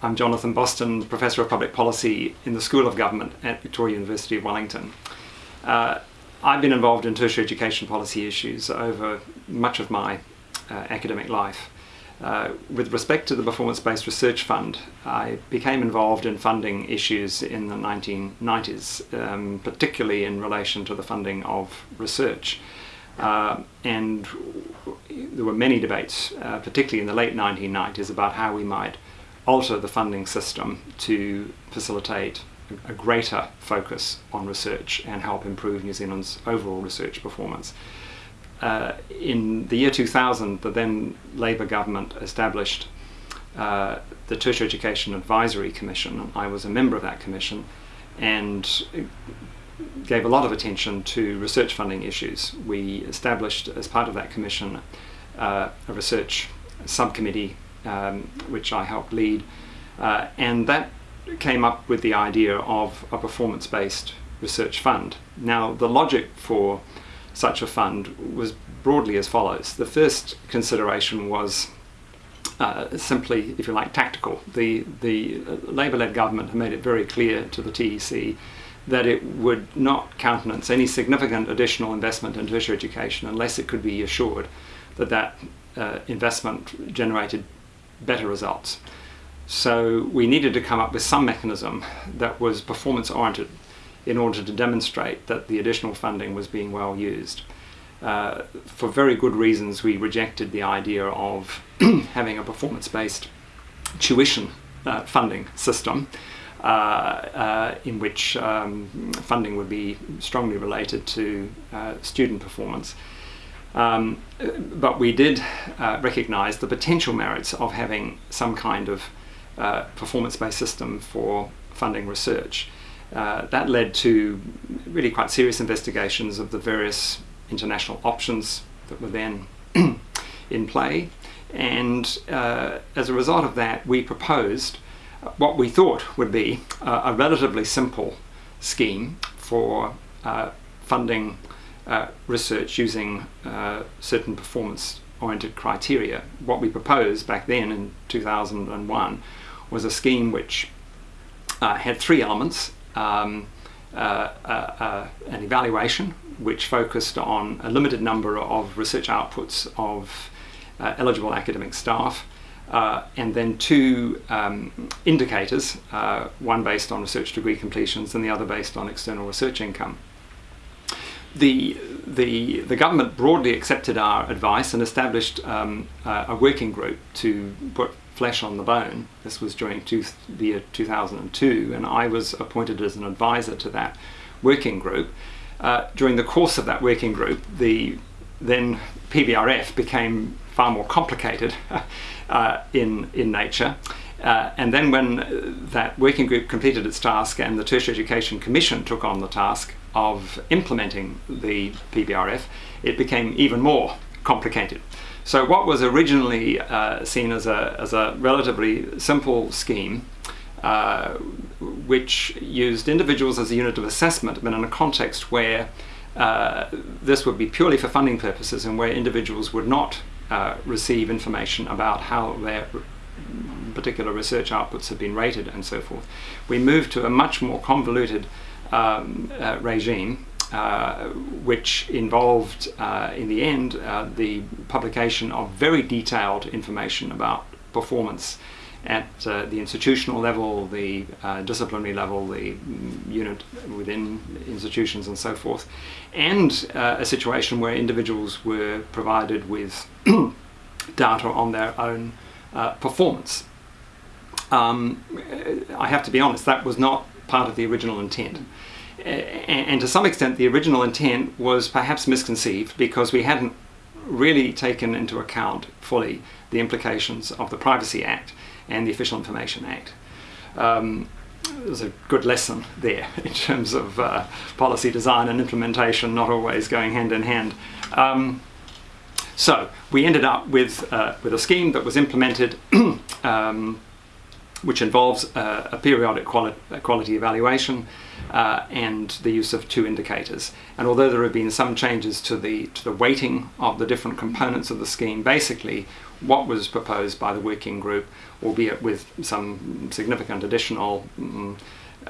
I'm Jonathan Boston, Professor of Public Policy in the School of Government at Victoria University of Wellington. Uh, I've been involved in tertiary education policy issues over much of my uh, academic life. Uh, with respect to the Performance-Based Research Fund, I became involved in funding issues in the 1990s, um, particularly in relation to the funding of research. Uh, and there were many debates, uh, particularly in the late 1990s, about how we might alter the funding system to facilitate a greater focus on research and help improve New Zealand's overall research performance. Uh, in the year 2000, the then Labour government established uh, the Tertiary Education Advisory Commission. I was a member of that commission and gave a lot of attention to research funding issues. We established, as part of that commission, uh, a research subcommittee um, which I helped lead. Uh, and that came up with the idea of a performance-based research fund. Now, the logic for such a fund was broadly as follows. The first consideration was uh, simply, if you like, tactical. The, the Labour-led government had made it very clear to the TEC that it would not countenance any significant additional investment in tertiary education unless it could be assured that that uh, investment generated better results. So we needed to come up with some mechanism that was performance oriented in order to demonstrate that the additional funding was being well used. Uh, for very good reasons we rejected the idea of having a performance-based tuition uh, funding system uh, uh, in which um, funding would be strongly related to uh, student performance. Um, but we did uh, recognize the potential merits of having some kind of uh, performance-based system for funding research. Uh, that led to really quite serious investigations of the various international options that were then in play. And uh, as a result of that, we proposed what we thought would be a relatively simple scheme for uh, funding uh, research using uh, certain performance oriented criteria. What we proposed back then in 2001 was a scheme which uh, had three elements. Um, uh, uh, an evaluation which focused on a limited number of research outputs of eligible academic staff, uh, and then two um, indicators, uh, one based on research degree completions and the other based on external research income the, the, the government broadly accepted our advice and established um, a working group to put flesh on the bone. This was during two, the year 2002 and I was appointed as an advisor to that working group. Uh, during the course of that working group, the then PBRF became far more complicated uh, in, in nature. Uh, and then when that working group completed its task and the Tertiary Education Commission took on the task, of implementing the PBRF, it became even more complicated. So what was originally uh, seen as a, as a relatively simple scheme, uh, which used individuals as a unit of assessment, but in a context where uh, this would be purely for funding purposes and where individuals would not uh, receive information about how their particular research outputs have been rated and so forth. We moved to a much more convoluted um, uh, regime uh, which involved, uh, in the end, uh, the publication of very detailed information about performance at uh, the institutional level, the disciplinary level, the unit within institutions and so forth, and a situation where individuals were provided with data on their own performance. Um, I have to be honest, that was not part of the original intent. And to some extent the original intent was perhaps misconceived because we hadn't really taken into account fully the implications of the Privacy Act and the Official Information Act. Um, there's a good lesson there in terms of uh, policy design and implementation not always going hand in hand. Um, so we ended up with, uh, with a scheme that was implemented um, which involves uh, a periodic quali quality evaluation uh, and the use of two indicators. And although there have been some changes to the, to the weighting of the different components of the scheme, basically what was proposed by the working group, albeit with some significant additional mm,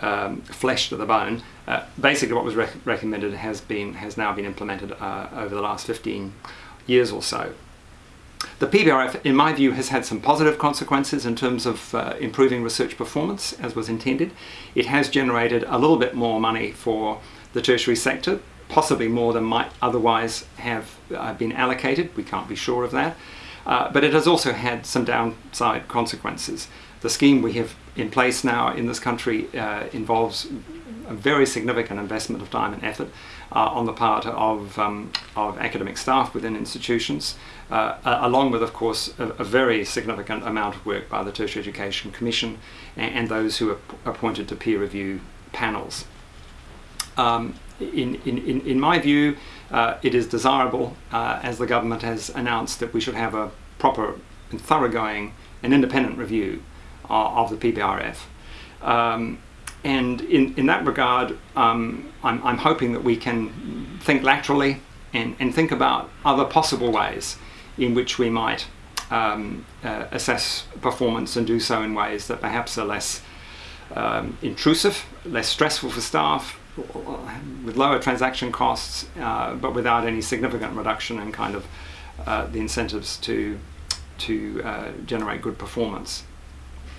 um, flesh to the bone. Uh, basically, what was rec recommended has been has now been implemented uh, over the last 15 years or so. The PBRF, in my view, has had some positive consequences in terms of uh, improving research performance, as was intended. It has generated a little bit more money for the tertiary sector, possibly more than might otherwise have uh, been allocated. We can't be sure of that. Uh, but it has also had some downside consequences. The scheme we have in place now in this country uh, involves a very significant investment of time and effort on the part of, um, of academic staff within institutions, uh, along with, of course, a, a, very significant amount of work by the Tertiary Education Commission and, and those who are appointed to peer review panels. Um, in, in, in my view, uh, it is desirable, uh, as the government has announced, that we should have a proper and thoroughgoing and independent review uh, of the PBRF. Um, and in, in that regard, um, I'm, I'm hoping that we can think laterally and, and think about other possible ways in which we might um, uh, assess performance and do so in ways that perhaps are less um, intrusive, less stressful for staff, with lower transaction costs, uh, but without any significant reduction in kind of uh, the incentives to to uh, generate good performance.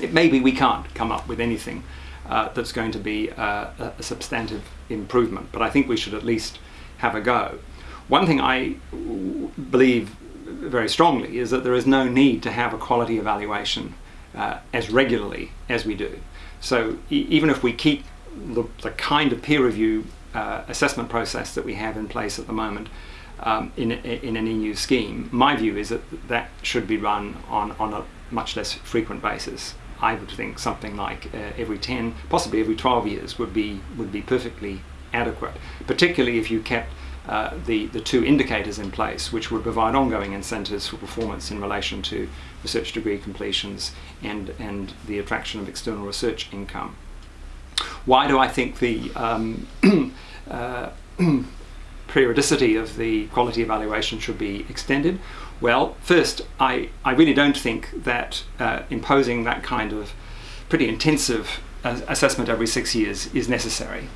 It maybe we can't come up with anything uh, that's going to be uh, a, a, substantive improvement, but I think we should at least have a go. One thing I believe very strongly is that there is no need to have a quality evaluation uh, as regularly as we do. So e even if we keep the, the kind of peer review uh, assessment process that we have in place at the moment um, in, in an EU scheme, my view is that that should be run on, on a much less frequent basis. I would think something like uh, every 10, possibly every 12 years would be, would be perfectly adequate, particularly if you kept uh, the, the two indicators in place, which would provide ongoing incentives for performance in relation to research degree completions and, and the attraction of external research income. Why do I think the um, uh, periodicity of the quality evaluation should be extended? Well, first, I, I really don't think that uh, imposing that kind of pretty intensive uh, assessment every six years is necessary.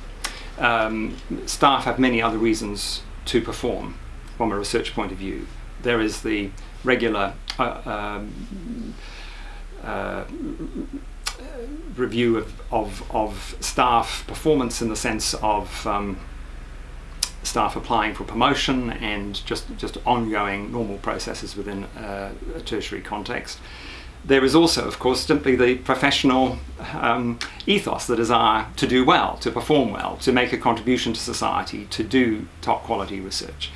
Um, staff have many other reasons to perform from a research point of view. There is the regular uh, um, uh, review of, of, of, staff performance in the sense of um, staff applying for promotion and just, just ongoing normal processes within uh, a tertiary context. There is also, of course, simply the professional um, ethos, the desire to do well, to perform well, to make a contribution to society, to do top quality research.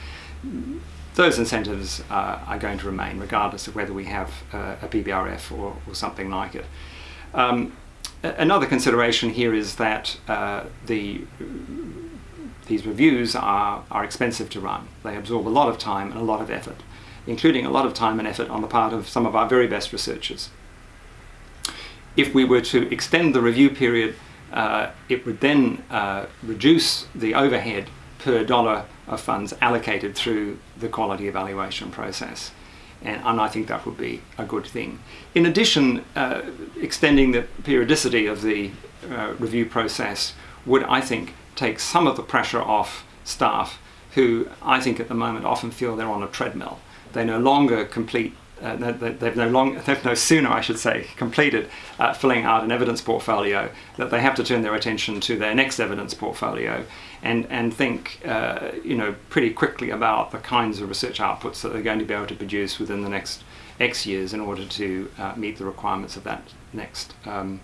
Those incentives uh, are going to remain regardless of whether we have uh, a PBRF or, or something like it. Um, another consideration here is that uh, the these reviews are, are expensive to run. They absorb a lot of time and a lot of effort, including a lot of time and effort on the part of some of our very best researchers. If we were to extend the review period, uh, it would then uh, reduce the overhead per dollar of funds allocated through the quality evaluation process and, and I think that would be a good thing. In addition, uh, extending the periodicity of the uh, review process would, I think, take some of the pressure off staff who I think at the moment often feel they're on a treadmill. They no longer complete uh, they've no long, they've no sooner, I should say, completed uh, filling out an evidence portfolio that they have to turn their attention to their next evidence portfolio and and think, uh, you know, pretty quickly about the kinds of research outputs that they're going to be able to produce within the next X years in order to uh, meet the requirements of that next. Um,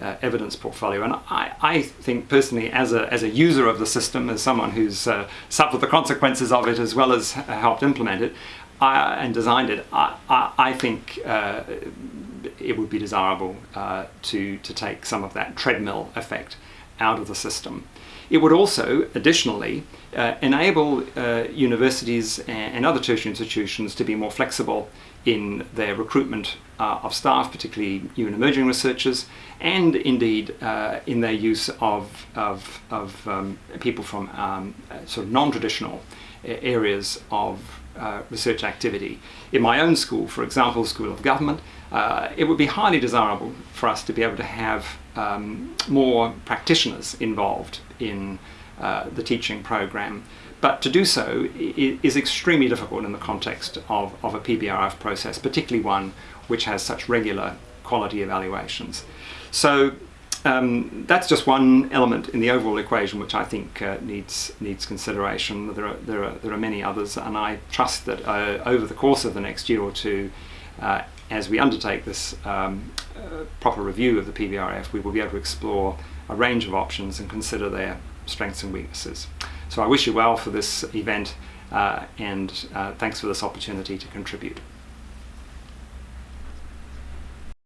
uh, evidence portfolio. And I, I, think personally, as a, as a user of the system, as someone who's uh, suffered the consequences of it as well as helped implement it, I, and designed it, I, I, I think uh, it would be desirable uh, to, to take some of that treadmill effect out of the system. It would also, additionally, uh, enable uh, universities and other tertiary institutions to be more flexible in their recruitment uh, of staff, particularly and emerging researchers, and indeed uh, in their use of, of, of um, people from um, sort of non-traditional areas of uh, research activity. In my own school, for example, School of Government, uh, it would be highly desirable for us to be able to have um, more practitioners involved in uh, the teaching program. But to do so is extremely difficult in the context of, of a PBRF process, particularly one which has such regular quality evaluations. So um, that's just one element in the overall equation which I think uh, needs needs consideration. There are, there are there are many others, and I trust that uh, over the course of the next year or two, uh, as we undertake this um, uh, proper review of the PBRF, we will be able to explore a range of options and consider their strengths and weaknesses. So I wish you well for this event, uh, and uh, thanks for this opportunity to contribute.